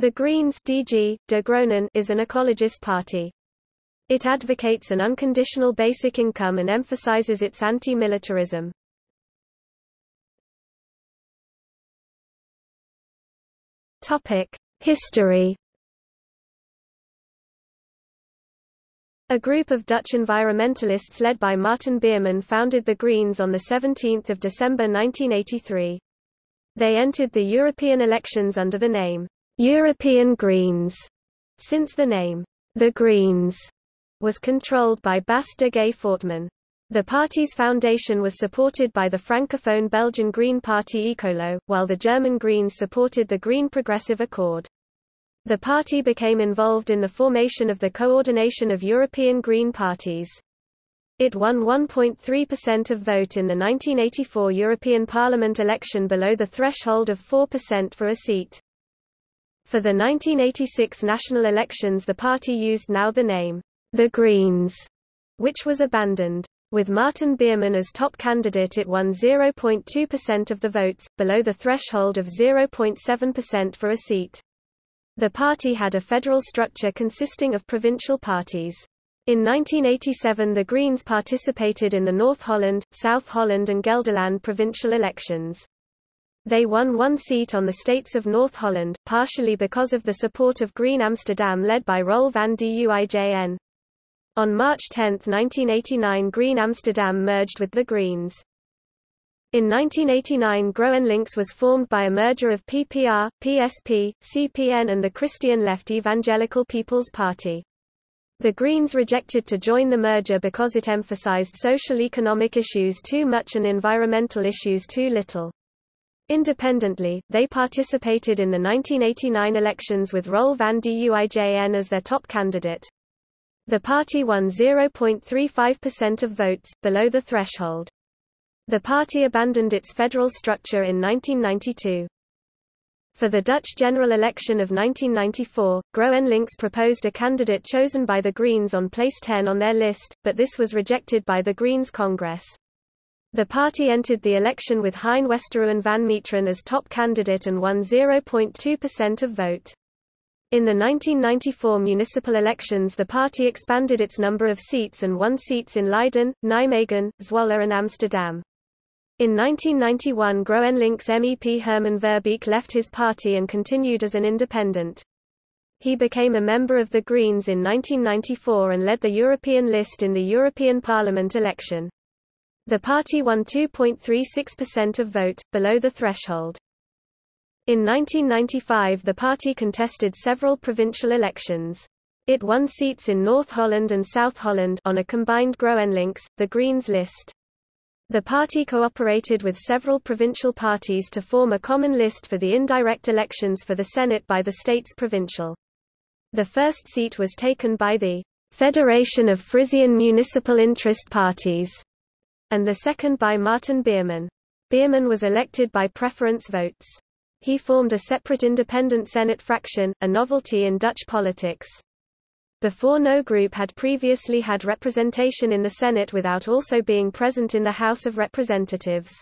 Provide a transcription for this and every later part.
The Greens DG, De Groenen is an ecologist party. It advocates an unconditional basic income and emphasizes its anti-militarism. History. A group of Dutch environmentalists led by Marten Bierman founded the Greens on 17 December 1983. They entered the European elections under the name European Greens, since the name, the Greens, was controlled by Bas de Gaay Fortman. The party's foundation was supported by the francophone Belgian Green Party Ecolo, while the German Greens supported the Green Progressive Accord. The party became involved in the formation of the Coordination of European Green Parties. It won 1.3% of vote in the 1984 European Parliament election below the threshold of 4% for a seat. For the 1986 national elections the party used now the name, The Greens, which was abandoned. With Marten Bierman as top candidate it won 0.2% of the votes, below the threshold of 0.7% for a seat. The party had a federal structure consisting of provincial parties. In 1987 the Greens participated in the North Holland, South Holland and Gelderland provincial elections. They won one seat on the states of North Holland, partially because of the support of Green Amsterdam led by Roel van Duijn. On March 10, 1989 Green Amsterdam merged with the Greens. In 1989 GroenLinks was formed by a merger of PPR, PSP, CPN and the Christian Left Evangelical People's Party. The Greens rejected to join the merger because it emphasized social economic issues too much and environmental issues too little. Independently, they participated in the 1989 elections with Roel van Duijn as their top candidate. The party won 0.35% of votes, below the threshold. The party abandoned its federal structure in 1992. For the Dutch general election of 1994, GroenLinks proposed a candidate chosen by the Greens on place 10 on their list, but this was rejected by the Greens Congress. The party entered the election with Hein Westerouen van Meeteren as top candidate and won 0.2% of vote. In the 1994 municipal elections the party expanded its number of seats and won seats in Leiden, Nijmegen, Zwolle and Amsterdam. In 1991 GroenLinks MEP Herman Verbeek left his party and continued as an independent. He became a member of the Greens in 1994 and led the European list in the European Parliament election. The party won 2.36% of vote, below the threshold. In 1995 the party contested several provincial elections. It won seats in North Holland and South Holland on a combined GroenLinks, the Greens list. The party cooperated with several provincial parties to form a common list for the indirect elections for the Senate by the state's provincial. The first seat was taken by the Federation of Frisian Municipal Interest Parties and the second by Marten Bierman. Bierman was elected by preference votes. He formed a separate independent Senate fraction, a novelty in Dutch politics. Before no group had previously had representation in the Senate without also being present in the House of Representatives.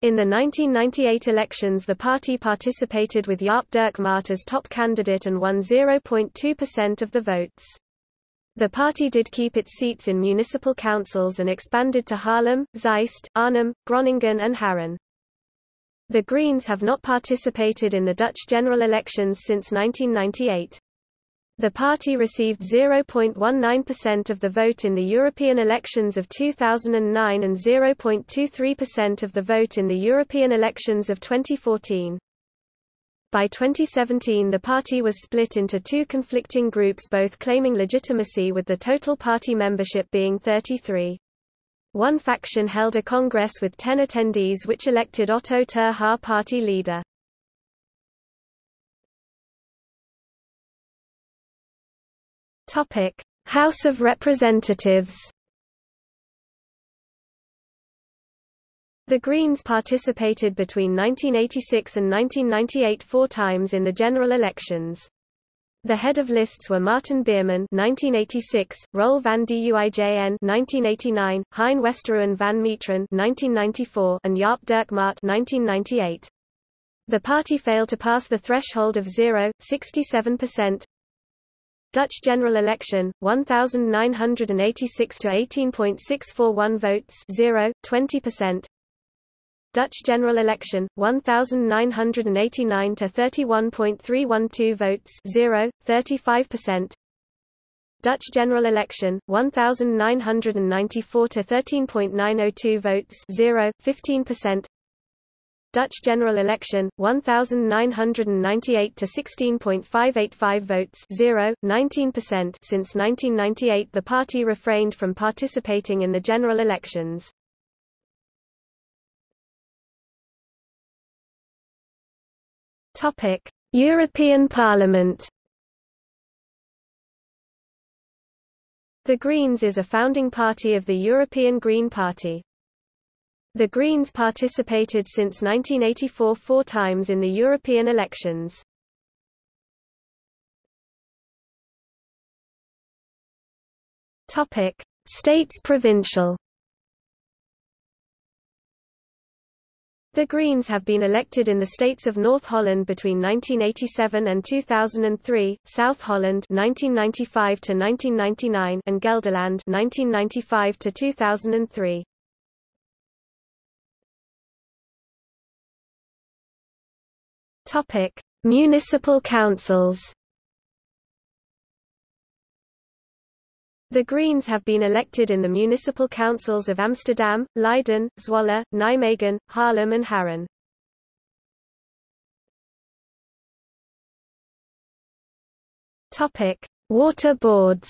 In the 1998 elections the party participated with Jaap Dirk Maat as top candidate and won 0.2% of the votes. The party did keep its seats in municipal councils and expanded to Haarlem, Zeist, Arnhem, Groningen and Haren. The Greens have not participated in the Dutch general elections since 1998. The party received 0.19% of the vote in the European elections of 2009 and 0.23% of the vote in the European elections of 2014. By 2017 the party was split into two conflicting groups both claiming legitimacy with the total party membership being 33. One faction held a congress with 10 attendees which elected Otto ter Haar party leader. House of Representatives The Greens participated between 1986 and 1998 four times in the general elections. The head of lists were Marten Bierman (1986), Roel van Duijn (1989), Hein Westerouen van Meeteren (1994), and Jaap Dirk Maat (1998). The party failed to pass the threshold of 0, 67%. Dutch general election 1986 to 18.641 votes 0 20% Dutch general election 1989 to 31.312 votes 0 35% Dutch general election 1994 to 13.902 votes 0 15% Dutch general election 1998 to 16.585 votes 0 19% since 1998 the party refrained from participating in the general elections topic European Parliament The Greens is a founding party of the European Green Party. The Greens participated since 1984 four times in the European elections. Topic: States provincial. The Greens have been elected in the states of North Holland between 1987 and 2003, South Holland 1995 to 1999 and Gelderland 1995 to 2003. Topic: Municipal councils. The Greens have been elected in the municipal councils of Amsterdam, Leiden, Zwolle, Nijmegen, Haarlem and Haren. Topic: Water boards.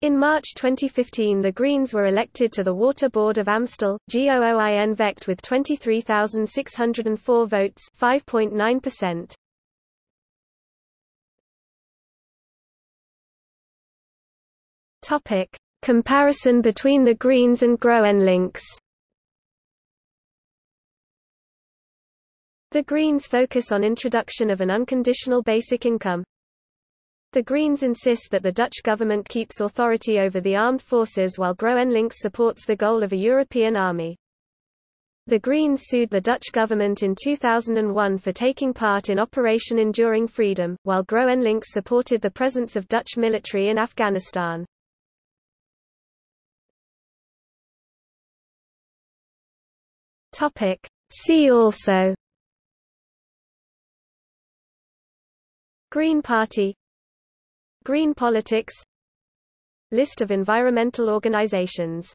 In March 2015 the Greens were elected to the Water Board of Amstel, Gooi en Vecht with 23,604 votes 5.9%. Topic: Comparison between the Greens and GroenLinks. The Greens focus on introduction of an unconditional basic income, the Greens insist that the Dutch government keeps authority over the armed forces while GroenLinks supports the goal of a European army. The Greens sued the Dutch government in 2001 for taking part in Operation Enduring Freedom, while GroenLinks supported the presence of Dutch military in Afghanistan. See also Green Party Green politics List of environmental organizations